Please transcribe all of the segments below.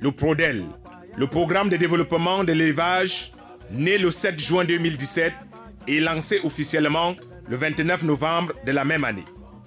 Le PRODEL, le programme de développement de l'élevage, né le 7 juin 2017 et lancé officiellement le 29 novembre de la même année.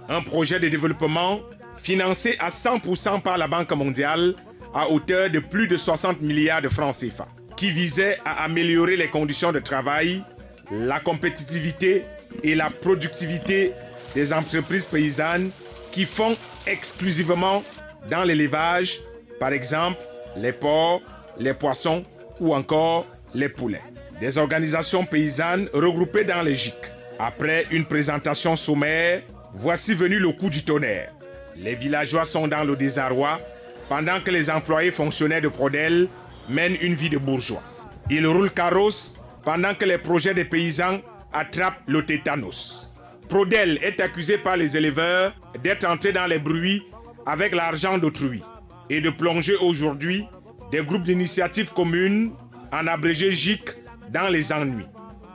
Un projet de développement financé à 100% par la Banque mondiale à hauteur de plus de 60 milliards de francs CFA, qui visait à améliorer les conditions de travail, la compétitivité et la productivité des entreprises paysannes qui font exclusivement dans l'élevage, par exemple les porcs, les poissons ou encore les poulets. Des organisations paysannes regroupées dans les GIC. Après une présentation sommaire, voici venu le coup du tonnerre. Les villageois sont dans le désarroi pendant que les employés fonctionnaires de Prodel mènent une vie de bourgeois. Ils roulent carrosse pendant que les projets des paysans attrapent le tétanos. Prodel est accusé par les éleveurs d'être entré dans les bruits avec l'argent d'autrui et de plonger aujourd'hui des groupes d'initiatives communes, en abrégé GIC, dans les ennuis.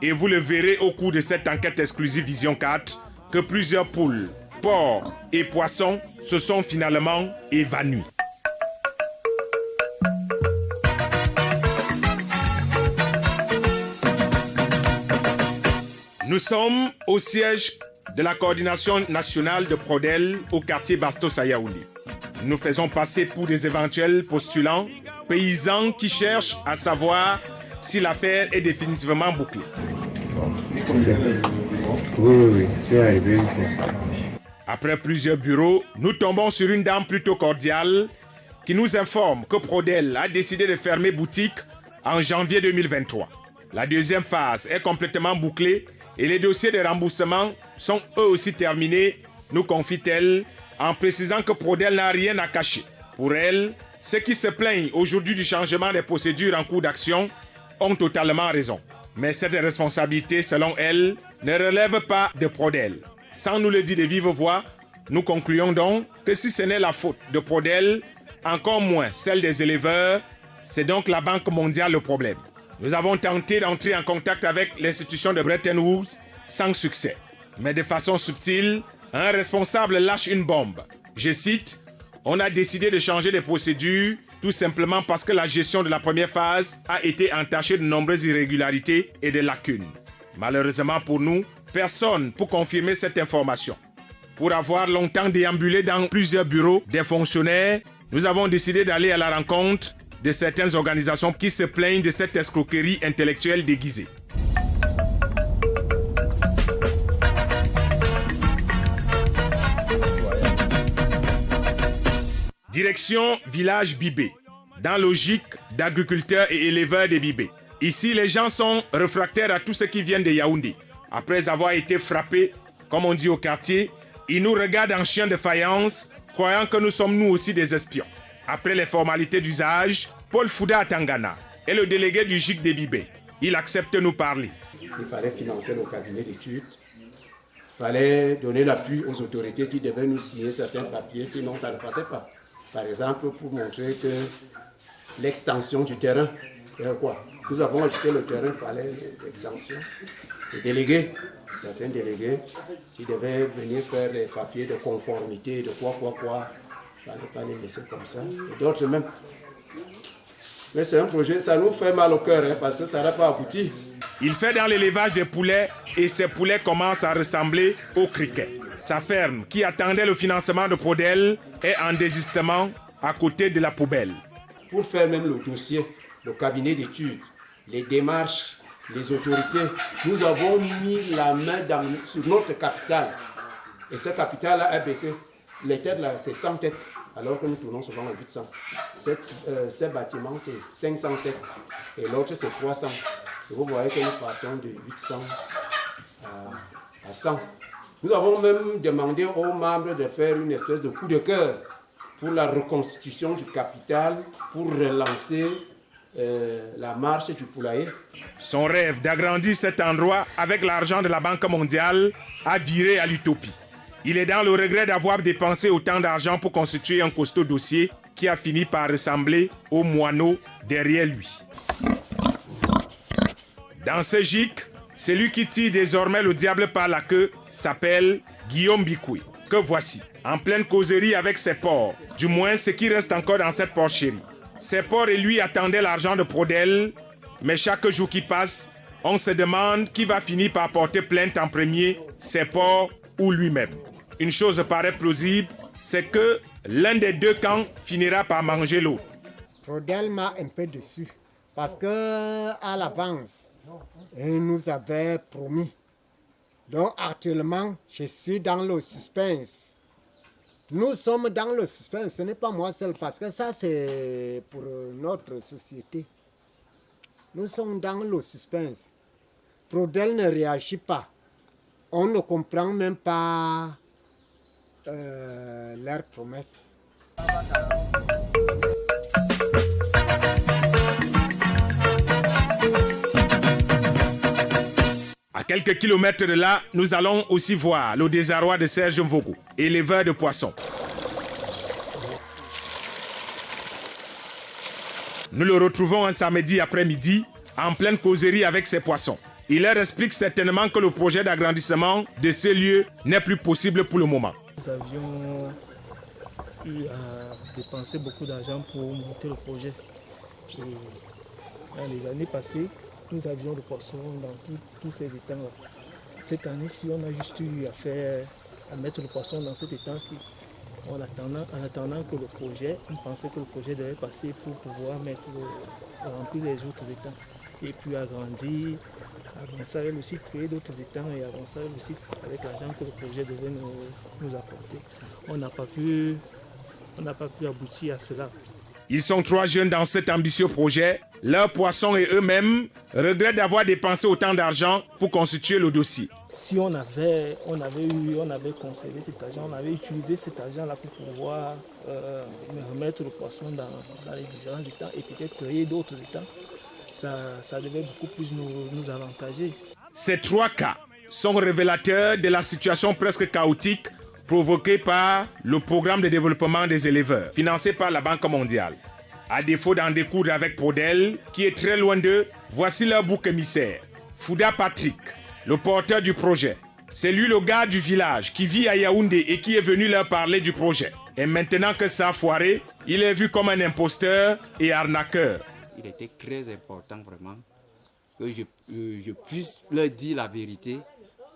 Et vous le verrez au cours de cette enquête exclusive Vision 4 que plusieurs poules, porcs et poissons se sont finalement évanouis. Nous sommes au siège de la coordination nationale de Prodel au quartier Bastos à. Nous faisons passer pour des éventuels postulants paysans qui cherchent à savoir si l'affaire est définitivement bouclée. Oui, oui, c'est arrivé. Après plusieurs bureaux, nous tombons sur une dame plutôt cordiale qui nous informe que Prodel a décidé de fermer boutique en janvier 2023. La deuxième phase est complètement bouclée et les dossiers de remboursement sont eux aussi terminés, nous confie-t-elle, en précisant que Prodel n'a rien à cacher. Pour elle, ceux qui se plaignent aujourd'hui du changement des procédures en cours d'action ont totalement raison. Mais cette responsabilité, selon elle, ne relève pas de Prodel. Sans nous le dire de vive voix, nous concluons donc que si ce n'est la faute de Prodel, encore moins celle des éleveurs, c'est donc la Banque mondiale le problème. Nous avons tenté d'entrer en contact avec l'institution de Bretton Woods sans succès. Mais de façon subtile, un responsable lâche une bombe. Je cite, On a décidé de changer les procédures tout simplement parce que la gestion de la première phase a été entachée de nombreuses irrégularités et de lacunes. Malheureusement pour nous, personne pour confirmer cette information. Pour avoir longtemps déambulé dans plusieurs bureaux des fonctionnaires, nous avons décidé d'aller à la rencontre de certaines organisations qui se plaignent de cette escroquerie intellectuelle déguisée. Direction village Bibé, dans logique d'agriculteurs et éleveurs de Bibé. Ici, les gens sont réfractaires à tout ce qui vient de Yaoundé. Après avoir été frappés, comme on dit au quartier, ils nous regardent en chien de faïence, croyant que nous sommes nous aussi des espions. Après les formalités d'usage, Paul Fouda Tangana est le délégué du GIC de Bibé. Il accepte de nous parler. Il fallait financer nos cabinets d'études. Il fallait donner l'appui aux autorités qui devaient nous signer certains papiers, sinon ça ne passait pas. Par exemple, pour montrer que l'extension du terrain, quoi Nous avons ajouté le terrain, il fallait l'extension. Les délégués, certains délégués, qui devaient venir faire des papiers de conformité, de quoi, quoi, quoi. Il ne fallait pas les laisser comme ça. Et d'autres même. Mais c'est un projet, ça nous fait mal au cœur, hein, parce que ça n'a pas abouti. Il fait dans l'élevage des poulets et ces poulets commencent à ressembler aux criquets. Sa ferme, qui attendait le financement de Prodel, est en désistement à côté de la poubelle. Pour faire même le dossier, le cabinet d'études, les démarches, les autorités, nous avons mis la main dans, sur notre capital. Et ce capital a baissé. Les têtes là, c'est 100 têtes, alors que nous tournons souvent à 800. Cette, euh, ce bâtiment, c'est 500 têtes. Et l'autre, c'est 300. Et vous voyez que nous partons de 800 à, à 100. Nous avons même demandé aux membres de faire une espèce de coup de cœur pour la reconstitution du capital, pour relancer euh, la marche du poulailler. Son rêve d'agrandir cet endroit avec l'argent de la Banque mondiale a viré à l'utopie. Il est dans le regret d'avoir dépensé autant d'argent pour constituer un costaud dossier qui a fini par ressembler au moineau derrière lui. Dans ce gic, celui qui tire désormais le diable par la queue s'appelle Guillaume Bicoué. que voici, en pleine causerie avec ses porcs, du moins ce qui reste encore dans cette porcherie. Ses porcs et lui attendaient l'argent de Prodel, mais chaque jour qui passe, on se demande qui va finir par porter plainte en premier, ses porcs ou lui-même. Une chose paraît plausible, c'est que l'un des deux camps finira par manger l'autre. Prodel m'a un peu déçu parce que à l'avance, il nous avait promis. Donc actuellement, je suis dans le suspense. Nous sommes dans le suspense, ce n'est pas moi seul, parce que ça c'est pour notre société. Nous sommes dans le suspense. Prodel ne réagit pas. On ne comprend même pas euh, leurs promesses. À quelques kilomètres de là, nous allons aussi voir le désarroi de Serge Mvogo, éleveur de poissons. Nous le retrouvons un samedi après-midi en pleine causerie avec ses poissons. Il leur explique certainement que le projet d'agrandissement de ces lieux n'est plus possible pour le moment. Nous avions eu à dépenser beaucoup d'argent pour monter le projet. Et dans les années passées, nous avions le poisson dans tous ces étangs-là. Cette année-ci, on a juste eu à faire, à mettre le poisson dans cet étang-ci. En attendant, en attendant que le projet, on pensait que le projet devait passer pour pouvoir mettre, le- remplir les autres étangs. Et puis agrandir, avancer avec le site, créer d'autres étangs et avancer avec le site avec l'argent que le projet devait nous, nous apporter. On n'a pas pu, on n'a pas pu aboutir à cela. Ils sont trois jeunes dans cet ambitieux projet. Leurs poissons et eux-mêmes regrettent d'avoir dépensé autant d'argent pour constituer le dossier. Si on avait, on avait eu, on avait conservé cet argent, on avait utilisé cet argent-là pour pouvoir euh, remettre le poisson dans, dans les différents états et peut-être créer d'autres états, ça, devait beaucoup plus nous, avantager. Ces trois cas sont révélateurs de la situation presque chaotique provoquée par le programme de développement des éleveurs, financé par la Banque mondiale. À défaut d'en découdre avec Prodel, qui est très loin d'eux, voici leur bouc émissaire. Fouda Patrick, le porteur du projet. C'est lui le gars du village qui vit à Yaoundé et qui est venu leur parler du projet. Et maintenant que ça a foiré, il est vu comme un imposteur et arnaqueur. Il était très important vraiment que je, je puisse leur dire la vérité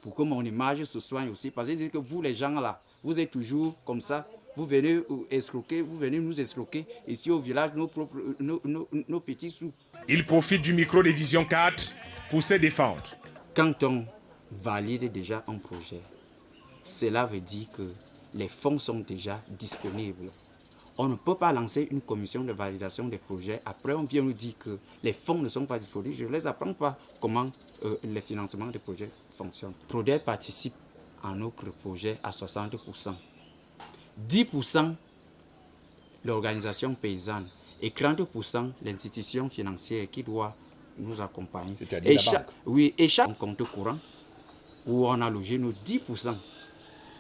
pour que mon image se soigne aussi. Parce que vous, les gens là, vous êtes toujours comme ça. Vous venez escroquer, vous venez nous escroquer ici au village nos, propres, nos, nos- nos petits sous. Il profite du micro de Vision 4 pour se défendre. Quand on valide déjà un projet, cela veut dire que les fonds sont déjà disponibles. On ne peut pas lancer une commission de validation des projets. Après, on vient nous dire que les fonds ne sont pas disponibles. Je ne les apprends pas comment euh, le financement des projets fonctionne. Prodet participe à notre projet à 60%. 10% l'organisation paysanne et 30% l'institution financière qui doit nous accompagner. C'est-à-dire Et chaque- Oui, et chaque compte courant où on a logé nos 10%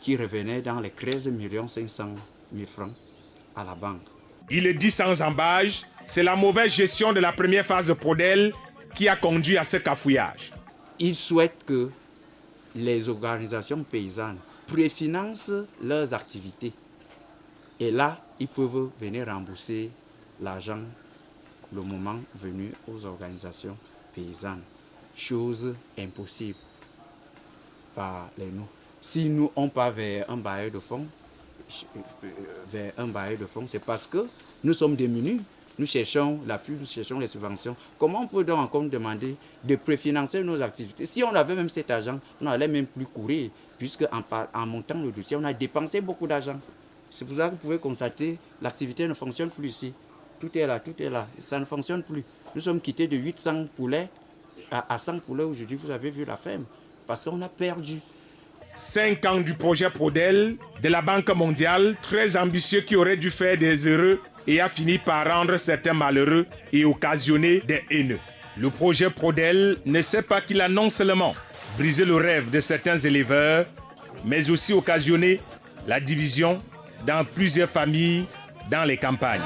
qui revenaient dans les 13 500 000 francs à la banque. Il est dit sans embâge, c'est la mauvaise gestion de la première phase de Prodel qui a conduit à ce cafouillage. Ils souhaitent que les organisations paysannes préfinancent leurs activités. Et là, ils peuvent venir rembourser l'argent le moment venu aux organisations paysannes. Chose impossible par les nous. Si nous, on part vers un bailleur de fonds, vers un bailleur de fonds, c'est parce que nous sommes démunis. Nous cherchons l'appui, nous cherchons les subventions. Comment on peut donc encore demander de préfinancer nos activités? Si on avait même cet argent, on n'allait même plus courir, puisque en, montant le dossier, on a dépensé beaucoup d'argent. C'est pour ça que vous pouvez constater l'activité ne fonctionne plus ici. Tout est là, tout est là. Ça ne fonctionne plus. Nous sommes quittés de 800 poulets à 100 poulets aujourd'hui. Vous avez vu la ferme. Parce qu'on a perdu. Cinq ans du projet Prodel de la Banque mondiale, très ambitieux qui aurait dû faire des heureux et a fini par rendre certains malheureux et occasionner des haineux. Le projet Prodel ne sait pas qu'il a non seulement brisé le rêve de certains éleveurs, mais aussi occasionné la division dans plusieurs familles dans les campagnes.